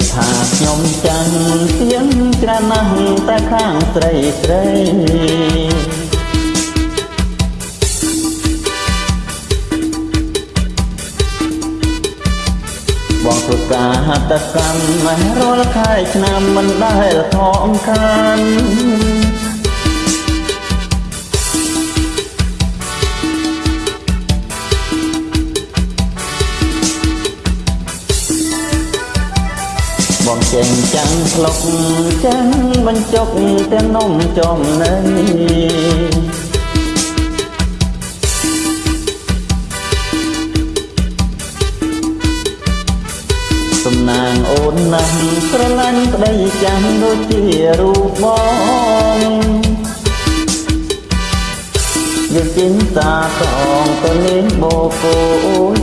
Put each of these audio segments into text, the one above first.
គេថាខ្ញុំចាំងទៀងច្រើនណាស់តែខាងស្រីស្រីបងធ្វើការហតកម្មរាល់ខែឆ្នាំមិនដែលខំខាន បងចេញចាំងស្លុកចាំងបញ្ចុកទាំងនំចំណៃសំណាងអូនណាស់ស្រឡាញ់ប្តីចាំងដូចជារូបបងយកចិនសាតងទៅលេងបោកោ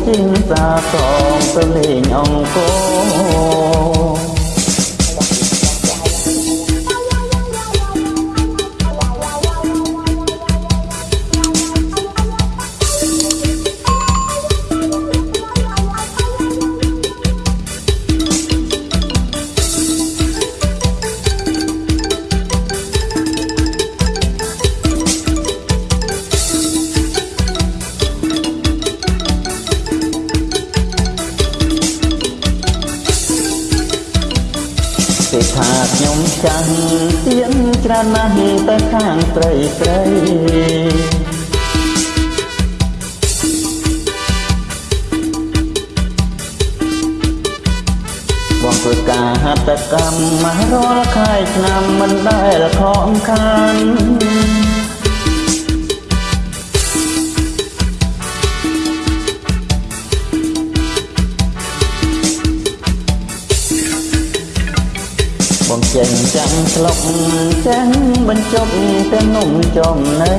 ចិនសាតងទៅលេងអង្គរ គេថាខ្ញុំចាំងទៀនច្រើនណាស់តែខាងស្រីស្រីបងធ្វើការហត្ថកម្មរាល់ខែឆ្នាំមិនដែលខំខាន ចេញចាំងស្លុកចាំងបញ្ចុកទាំងនំចំណៃ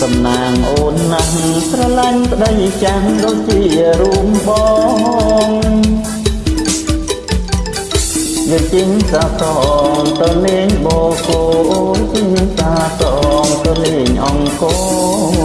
សំណាងអូនណាស់ស្រឡាញ់ប្តីចាំងដូចជារួមបងយកជីងសាតងទៅលេងបោកោជីងសាតងទៅលេងអង្គរ